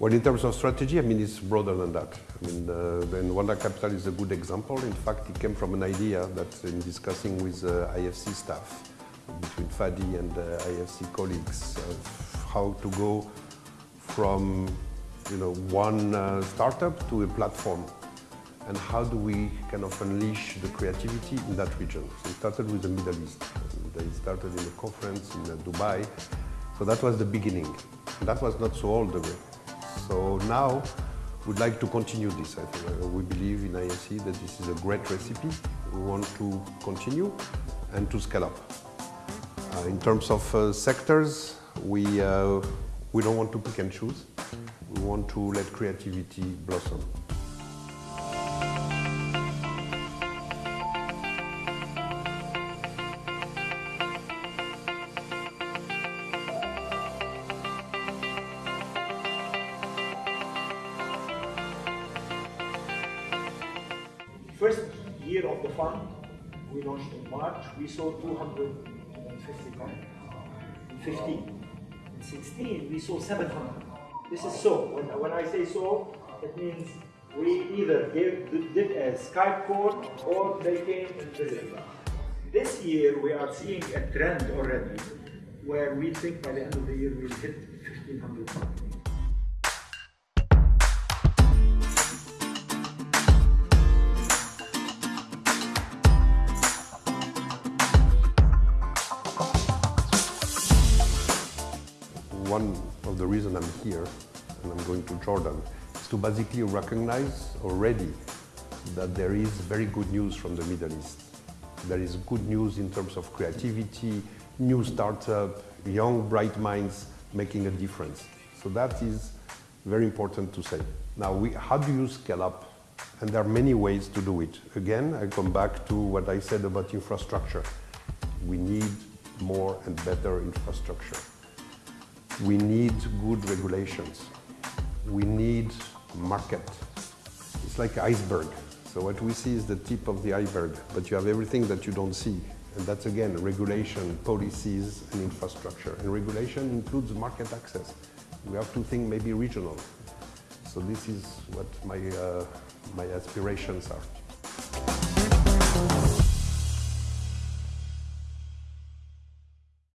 Well, in terms of strategy, I mean, it's broader than that. I mean, uh, then Wamda Capital is a good example. In fact, it came from an idea that in discussing with uh, IFC staff, between Fadi and uh, IFC colleagues, how to go from, you know, one uh, startup to a platform and how do we kind of unleash the creativity in that region. So we started with the Middle East. And they started in a conference in uh, Dubai. So that was the beginning. And that was not so old way. So now we'd like to continue this. I think. Uh, we believe in IFC that this is a great recipe. We want to continue and to scale up. Uh, in terms of uh, sectors, we, uh, we don't want to pick and choose. We want to let creativity blossom. First year of the fund, we launched in March, we saw 250 companies. In 15. In 16, we saw 700. This is so. When, when I say so, it means we either gave, did a Skype call or they came and visited. This year, we are seeing a trend already where we think by the end of the year we'll hit 1,500 companies. One of the reasons I'm here and I'm going to Jordan is to basically recognize already that there is very good news from the Middle East. There is good news in terms of creativity, new startup, young bright minds making a difference. So that is very important to say. Now, we, how do you scale up? And there are many ways to do it. Again, I come back to what I said about infrastructure. We need more and better infrastructure. We need good regulations. We need market. It's like iceberg. So what we see is the tip of the iceberg, but you have everything that you don't see. And that's again, regulation, policies, and infrastructure. And regulation includes market access. We have to think maybe regional. So this is what my, uh, my aspirations are.